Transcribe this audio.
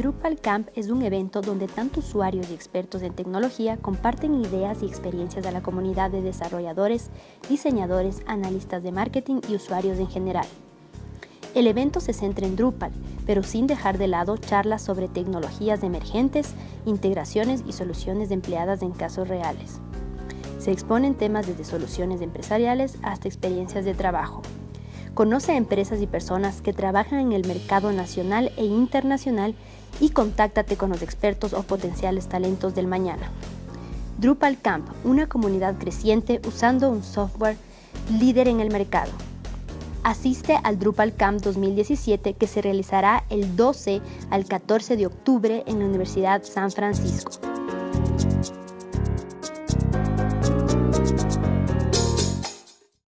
Drupal Camp es un evento donde tanto usuarios y expertos en tecnología comparten ideas y experiencias a la comunidad de desarrolladores, diseñadores, analistas de marketing y usuarios en general. El evento se centra en Drupal, pero sin dejar de lado charlas sobre tecnologías emergentes, integraciones y soluciones empleadas en casos reales. Se exponen temas desde soluciones empresariales hasta experiencias de trabajo. Conoce a empresas y personas que trabajan en el mercado nacional e internacional y contáctate con los expertos o potenciales talentos del mañana. Drupal Camp, una comunidad creciente usando un software líder en el mercado. Asiste al Drupal Camp 2017 que se realizará el 12 al 14 de octubre en la Universidad San Francisco.